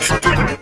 Stop it!